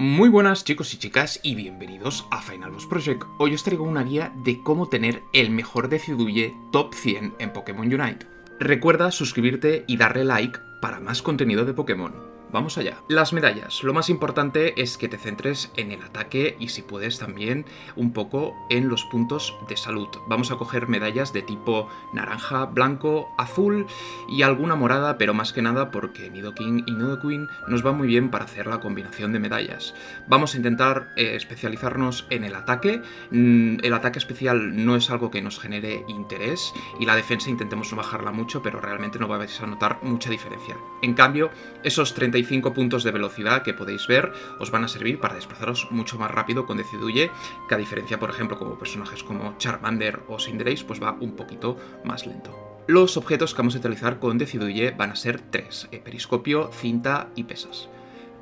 Muy buenas chicos y chicas y bienvenidos a Final Boss Project. Hoy os traigo una guía de cómo tener el mejor Decidueye Top 100 en Pokémon Unite. Recuerda suscribirte y darle like para más contenido de Pokémon. Vamos allá. Las medallas. Lo más importante es que te centres en el ataque y si puedes también un poco en los puntos de salud. Vamos a coger medallas de tipo naranja, blanco, azul y alguna morada, pero más que nada porque Nidoking y Nidoqueen nos va muy bien para hacer la combinación de medallas. Vamos a intentar eh, especializarnos en el ataque. Mm, el ataque especial no es algo que nos genere interés y la defensa intentemos no bajarla mucho, pero realmente no vais a notar mucha diferencia. En cambio, esos 30 puntos de velocidad que podéis ver os van a servir para desplazaros mucho más rápido con Decidueye, que a diferencia, por ejemplo, como personajes como Charmander o Cinderace, pues va un poquito más lento. Los objetos que vamos a utilizar con Decidueye van a ser tres, eh, periscopio, cinta y pesas.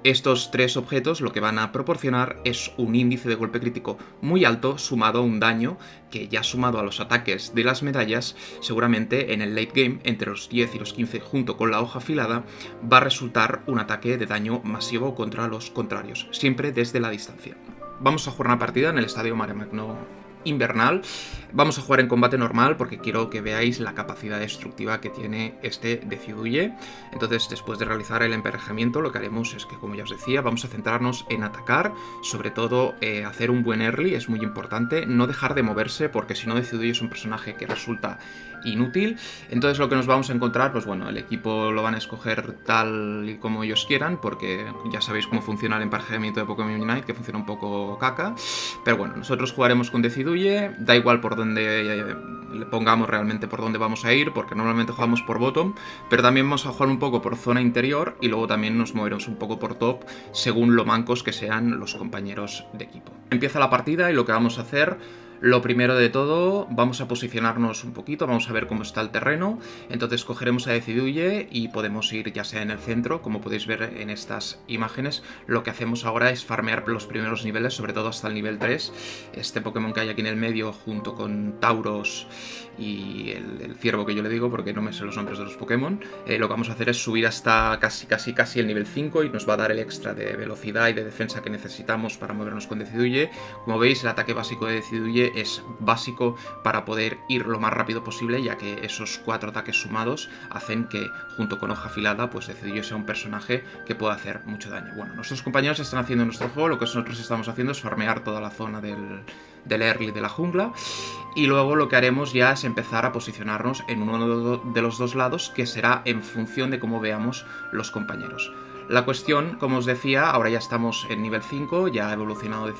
Estos tres objetos lo que van a proporcionar es un índice de golpe crítico muy alto sumado a un daño que ya sumado a los ataques de las medallas, seguramente en el late game, entre los 10 y los 15 junto con la hoja afilada, va a resultar un ataque de daño masivo contra los contrarios, siempre desde la distancia. Vamos a jugar una partida en el Estadio Maremagno invernal. Vamos a jugar en combate normal porque quiero que veáis la capacidad destructiva que tiene este Decidueye. Entonces, después de realizar el emparejamiento, lo que haremos es que, como ya os decía, vamos a centrarnos en atacar, sobre todo eh, hacer un buen early, es muy importante, no dejar de moverse porque si no Decidueye es un personaje que resulta inútil. Entonces lo que nos vamos a encontrar, pues bueno, el equipo lo van a escoger tal y como ellos quieran, porque ya sabéis cómo funciona el emparejamiento de Pokémon Unite, que funciona un poco caca. Pero bueno, nosotros jugaremos con Da igual por dónde eh, le pongamos realmente por dónde vamos a ir, porque normalmente jugamos por bottom, pero también vamos a jugar un poco por zona interior y luego también nos moveremos un poco por top, según lo mancos que sean los compañeros de equipo. Empieza la partida y lo que vamos a hacer lo primero de todo, vamos a posicionarnos un poquito, vamos a ver cómo está el terreno. Entonces cogeremos a Deciduye y podemos ir ya sea en el centro, como podéis ver en estas imágenes. Lo que hacemos ahora es farmear los primeros niveles, sobre todo hasta el nivel 3. Este Pokémon que hay aquí en el medio, junto con Tauros y el, ciervo que yo le digo, porque no me sé los nombres de los Pokémon, eh, lo que vamos a hacer es subir hasta casi casi casi el nivel 5 y nos va a dar el extra de velocidad y de defensa que necesitamos para movernos con Deciduye. Como veis, el ataque básico de Deciduye es básico para poder ir lo más rápido posible, ya que esos cuatro ataques sumados hacen que, junto con hoja afilada, pues Decidueye sea un personaje que pueda hacer mucho daño. Bueno, nuestros compañeros están haciendo nuestro juego, lo que nosotros estamos haciendo es farmear toda la zona del, del early de la jungla, y luego lo que haremos ya es empezar a posicionarnos en uno de los dos lados, que será en función de cómo veamos los compañeros. La cuestión, como os decía, ahora ya estamos en nivel 5, ya ha evolucionado de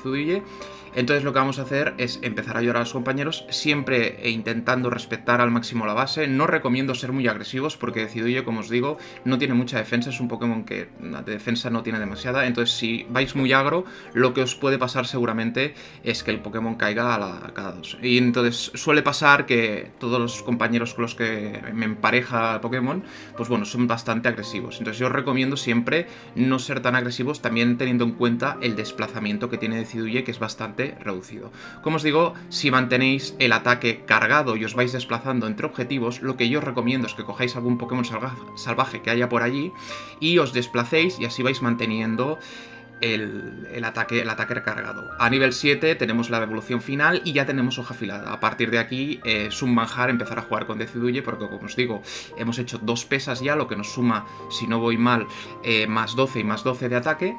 entonces lo que vamos a hacer es empezar a ayudar a los compañeros, siempre e intentando respetar al máximo la base. No recomiendo ser muy agresivos porque Zuduye, como os digo, no tiene mucha defensa, es un Pokémon que de defensa no tiene demasiada, entonces si vais muy agro, lo que os puede pasar seguramente es que el Pokémon caiga a, la, cada dos. Y entonces suele pasar que todos los compañeros con los que me empareja Pokémon, pues bueno, son bastante agresivos. Entonces yo os recomiendo siempre no ser tan agresivos, también teniendo en cuenta el desplazamiento que tiene Decidueye, que es bastante reducido. Como os digo, si mantenéis el ataque cargado y os vais desplazando entre objetivos, lo que yo os recomiendo es que cojáis algún Pokémon salvaje que haya por allí y os desplacéis y así vais manteniendo el, ataque, el ataque recargado. A nivel 7 tenemos la evolución final y ya tenemos hoja afilada. A partir de aquí es manjar empezar a jugar con Deciduye porque como os digo, hemos hecho dos pesas ya, lo que nos suma, si no voy mal, eh, más 12 y más 12 de ataque.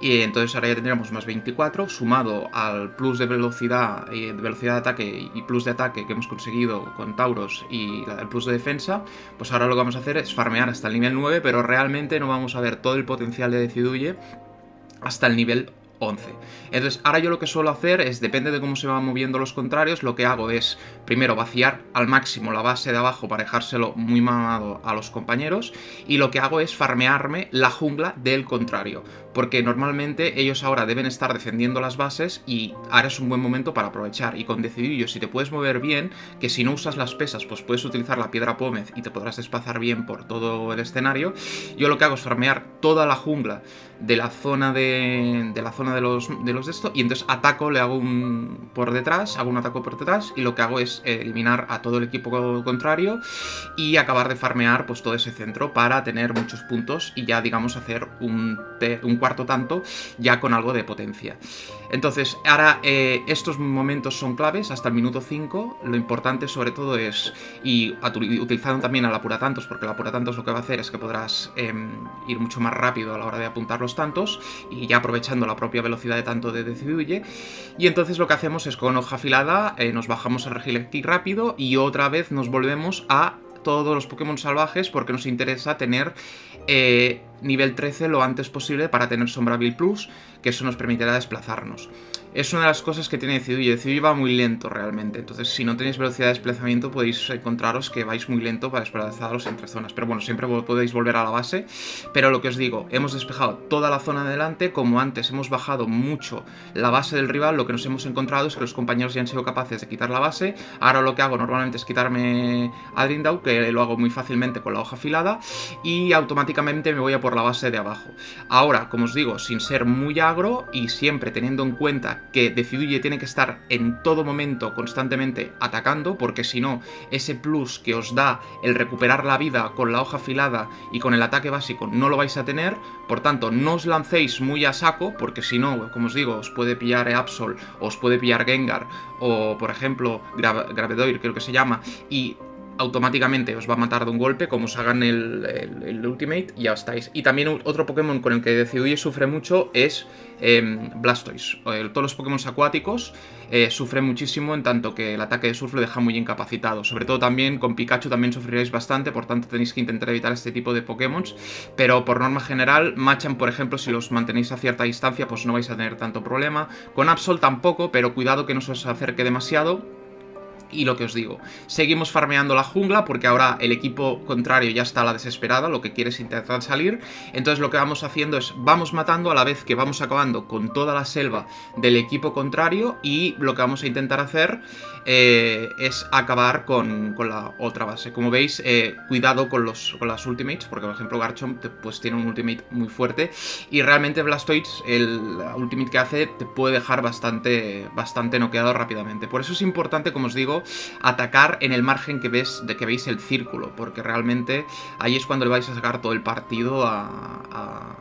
Y entonces ahora ya tendríamos más 24, sumado al plus de velocidad, y de velocidad de ataque y plus de ataque que hemos conseguido con Tauros y el plus de defensa, pues ahora lo que vamos a hacer es farmear hasta el nivel 9, pero realmente no vamos a ver todo el potencial de Deciduye hasta el nivel 11. Entonces, ahora yo lo que suelo hacer es, depende de cómo se van moviendo los contrarios, lo que hago es, primero, vaciar al máximo la base de abajo para dejárselo muy mamado a los compañeros, y lo que hago es farmearme la jungla del contrario, porque normalmente ellos ahora deben estar defendiendo las bases y ahora es un buen momento para aprovechar, y con Decidillo, si te puedes mover bien, que si no usas las pesas, pues puedes utilizar la piedra pómez y te podrás desplazar bien por todo el escenario, yo lo que hago es farmear toda la jungla de la zona de, la zona de los de los esto y entonces ataco, le hago un por detrás, hago un ataque por detrás y lo que hago es eliminar a todo el equipo contrario y acabar de farmear pues todo ese centro para tener muchos puntos y ya digamos hacer un, un tanto ya con algo de potencia. Entonces, ahora eh, estos momentos son claves hasta el minuto 5. Lo importante sobre todo es, y utilizando también al apura tantos, porque el apura tantos lo que va a hacer es que podrás em, ir mucho más rápido a la hora de apuntar los tantos, y ya aprovechando la propia velocidad de tanto de Deciduye. Y entonces lo que hacemos es con hoja afilada, eh, nos bajamos al Regileki rápido y otra vez nos volvemos a todos los Pokémon salvajes porque nos interesa tener eh, nivel 13 lo antes posible para tener Sombra Bill Plus, que eso nos permitirá desplazarnos es una de las cosas que tiene Decidueye. Decidueye va muy lento realmente, entonces si no tenéis velocidad de desplazamiento podéis encontraros que vais muy lento para desplazaros entre zonas. Pero bueno, siempre podéis volver a la base. Pero lo que os digo, hemos despejado toda la zona de delante, como antes hemos bajado mucho la base del rival, lo que nos hemos encontrado es que los compañeros ya han sido capaces de quitar la base. Ahora lo que hago normalmente es quitarme a Drindau, que lo hago muy fácilmente con la hoja afilada, y automáticamente me voy a por la base de abajo. Ahora, como os digo, sin ser muy agro y siempre teniendo en cuenta que Deciduye tiene que estar en todo momento constantemente atacando, porque si no, ese plus que os da el recuperar la vida con la hoja afilada y con el ataque básico no lo vais a tener, por tanto, no os lancéis muy a saco, porque si no, como os digo, os puede pillar Absol, os puede pillar Gengar, o por ejemplo, Gravedoir creo que se llama, y automáticamente os va a matar de un golpe, como os hagan el, Ultimate, y ya estáis. Y también otro Pokémon con el que Decidueye sufre mucho es em, Blastoise. todos los Pokémon acuáticos eh, sufren muchísimo, en tanto que el ataque de surf lo deja muy incapacitado. Sobre todo también con Pikachu también sufriréis bastante, por tanto tenéis que intentar evitar este tipo de Pokémon. Pero por norma general, Machan, por ejemplo, si los mantenéis a cierta distancia, pues no vais a tener tanto problema. Con Absol tampoco, pero cuidado que no se os acerque demasiado y lo que os digo, seguimos farmeando la jungla porque ahora el equipo contrario ya está a la desesperada, lo que quiere es intentar salir. Entonces lo que vamos haciendo es, vamos matando a la vez que vamos acabando con toda la selva del equipo contrario y lo que vamos a intentar hacer eh, es acabar con, la otra base. Como veis, eh, cuidado con, los, con las ultimates, porque por ejemplo Garchomp pues, tiene un ultimate muy fuerte y realmente Blastoise, el ultimate que hace, te puede dejar bastante, bastante noqueado rápidamente. Por eso es importante, como os digo, atacar en el margen que, ves, de que veis el círculo, porque realmente ahí es cuando le vais a sacar todo el partido a, a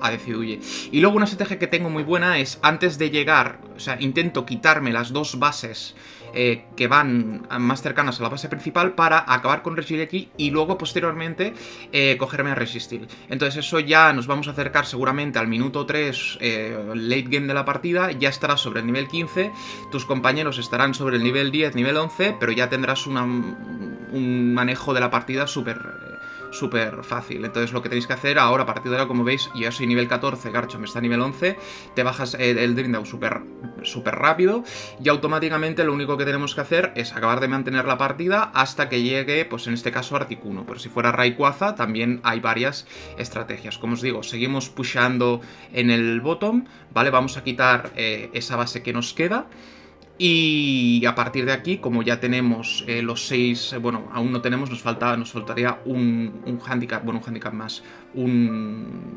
a Deciduye. Y luego una estrategia que tengo muy buena es, antes de llegar, o sea, intento quitarme las dos bases eh, que van más cercanas a la base principal para acabar con Regileki y luego posteriormente eh, cogerme a Resistil. Entonces eso ya nos vamos a acercar seguramente al minuto 3 eh, late game de la partida, ya estarás sobre el nivel 15, tus compañeros estarán sobre el nivel 10, nivel 11, pero ya tendrás un manejo de la partida súper súper fácil. Entonces lo que tenéis que hacer ahora, a partir de ahora, como veis, yo soy nivel 14, me está a nivel 11, te bajas el, el Drindau súper super rápido y automáticamente lo único que tenemos que hacer es acabar de mantener la partida hasta que llegue, pues en este caso, Articuno. Pero si fuera Rayquaza, también hay varias estrategias. Como os digo, seguimos pushando en el bottom, ¿vale? Vamos a quitar eh, esa base que nos queda. Y a partir de aquí, como ya tenemos eh, los seis, eh, bueno, aún no tenemos, nos, falta, nos faltaría un, un handicap, bueno, un handicap más, un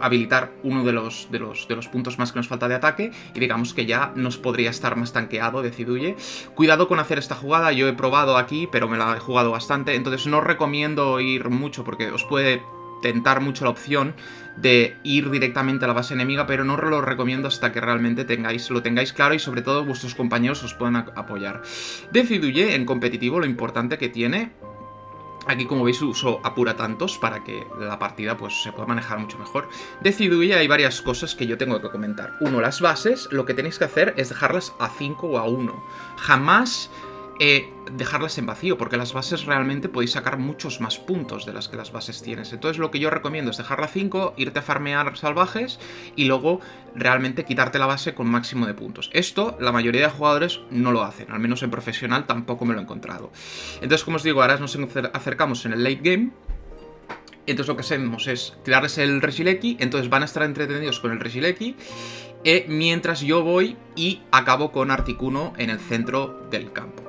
habilitar uno de los, de, los, de los puntos más que nos falta de ataque y digamos que ya nos podría estar más tanqueado Deciduye. Cuidado con hacer esta jugada, yo he probado aquí, pero me la he jugado bastante, entonces no recomiendo ir mucho porque os puede tentar mucho la opción de ir directamente a la base enemiga, pero no lo recomiendo hasta que realmente tengáis, lo tengáis claro y sobre todo vuestros compañeros os puedan apoyar. Deciduye en competitivo lo importante que tiene Aquí, como veis, uso apura tantos para que la partida pues, se pueda manejar mucho mejor. Deciduye hay varias cosas que yo tengo que comentar. Uno, las bases, lo que tenéis que hacer es dejarlas a 5 o a 1. Jamás eh, dejarlas en vacío, porque las bases realmente podéis sacar muchos más puntos de las que las bases tienes. Entonces lo que yo recomiendo es dejarla 5, irte a farmear salvajes y luego realmente quitarte la base con máximo de puntos. Esto la mayoría de jugadores no lo hacen, al menos en profesional tampoco me lo he encontrado. Entonces como os digo, ahora nos acercamos en el late game entonces lo que hacemos es tirarles el Regileki, entonces van a estar entretenidos con el Regileki, eh, mientras yo voy y acabo con Articuno en el centro del campo.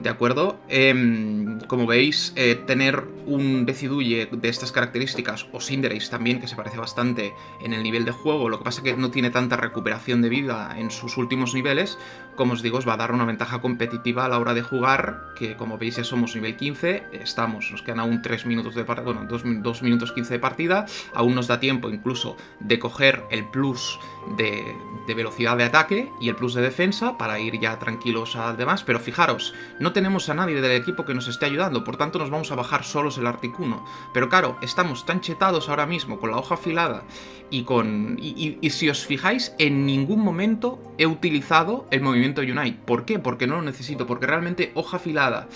¿De acuerdo? Em, como veis, eh, tener un Decidueye de estas características, o Cinderace también, que se parece bastante en el nivel de juego, lo que pasa que no tiene tanta recuperación de vida en sus últimos niveles, como os digo, os va a dar una ventaja competitiva a la hora de jugar, que como veis ya somos nivel 15, estamos, nos quedan aún 3 minutos de partida, bueno, 2, minutos 15 de partida, aún nos da tiempo incluso de coger el plus de, de velocidad de ataque y el plus de defensa para ir ya tranquilos al demás, pero fijaros, no tenemos a nadie del equipo que nos esté ayudando, por tanto nos vamos a bajar solos el Articuno. Pero claro, estamos tan chetados ahora mismo con la hoja afilada y con... Y, si os fijáis, en ningún momento he utilizado el movimiento Unite. ¿Por qué? Porque no lo necesito, porque realmente hoja afilada,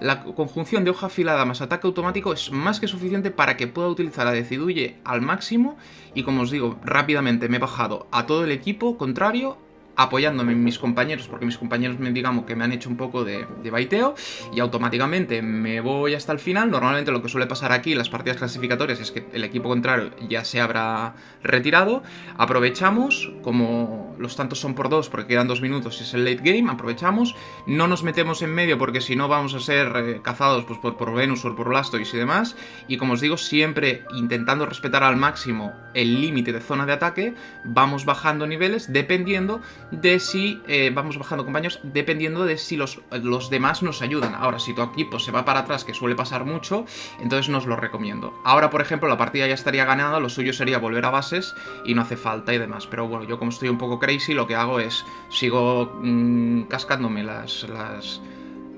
la conjunción de hoja afilada más ataque automático es más que suficiente para que pueda utilizar a Deciduye al máximo y como os digo, rápidamente me he bajado a todo el equipo contrario apoyándome en mis compañeros, porque mis compañeros me digamos que me han hecho un poco de, de, baiteo, y automáticamente me voy hasta el final. Normalmente lo que suele pasar aquí en las partidas clasificatorias es que el equipo contrario ya se habrá retirado. Aprovechamos, como los tantos son por dos, porque quedan dos minutos y es el late game, aprovechamos. No nos metemos en medio porque si no vamos a ser eh, cazados pues, por, por Venus o por Blastoise y demás. Y como os digo, siempre intentando respetar al máximo el límite de zona de ataque, vamos bajando niveles dependiendo de si eh, vamos bajando compañeros, dependiendo de si los, los demás nos ayudan. Ahora, si tu equipo se va para atrás, que suele pasar mucho, entonces no os lo recomiendo. Ahora, por ejemplo, la partida ya estaría ganada, lo suyo sería volver a bases y no hace falta y demás. Pero bueno, yo como estoy un poco crazy, lo que hago es sigo mmm, cascándome las... las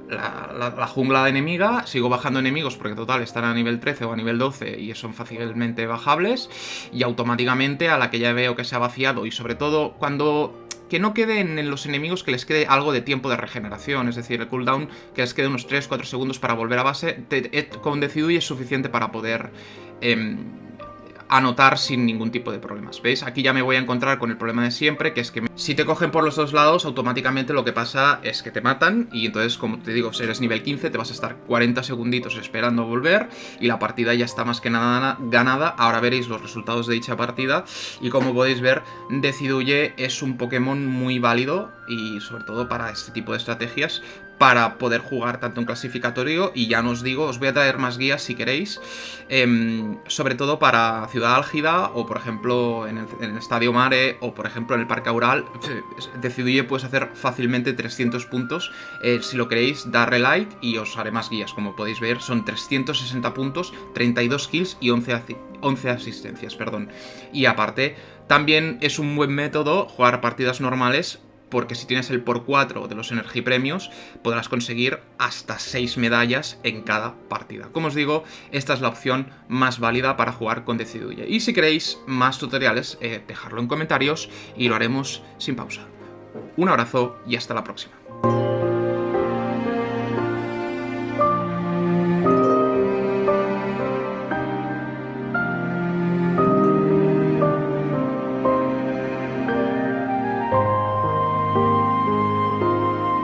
la, la, jungla enemiga, sigo bajando enemigos porque total están a nivel 13 o a nivel 12 y son fácilmente bajables y automáticamente a la que ya veo que se ha vaciado y sobre todo cuando que no queden en los enemigos que les quede algo de tiempo de regeneración, es decir, el cooldown que les quede unos 3-4 segundos para volver a base, te, con Decidu es suficiente para poder... Eh, anotar sin ningún tipo de problemas. ¿Veis? Aquí ya me voy a encontrar con el problema de siempre, que es que si te cogen por los dos lados, automáticamente lo que pasa es que te matan y entonces, como te digo, si eres nivel 15, te vas a estar 40 segunditos esperando volver y la partida ya está más que nada ganada. Ahora veréis los resultados de dicha partida y como podéis ver, Deciduye es un Pokémon muy válido y sobre todo para este tipo de estrategias para poder jugar tanto en clasificatorio y ya os digo, os voy a traer más guías si queréis, eh, sobre todo para Ciudad Álgida o por ejemplo en el, en el, Estadio Mare o por ejemplo en el Parque Aural, Deciduye puedes hacer fácilmente 300 puntos, eh, si lo queréis darle like y os haré más guías, como podéis ver son 360 puntos, 32 kills y 11, 11 asistencias, perdón, y aparte también es un buen método jugar partidas normales porque si tienes el por 4 de los Energy Premios, podrás conseguir hasta 6 medallas en cada partida. Como os digo, esta es la opción más válida para jugar con Deciduye. Y si queréis más tutoriales, eh, dejadlo en comentarios y lo haremos sin pausa. Un abrazo y hasta la próxima.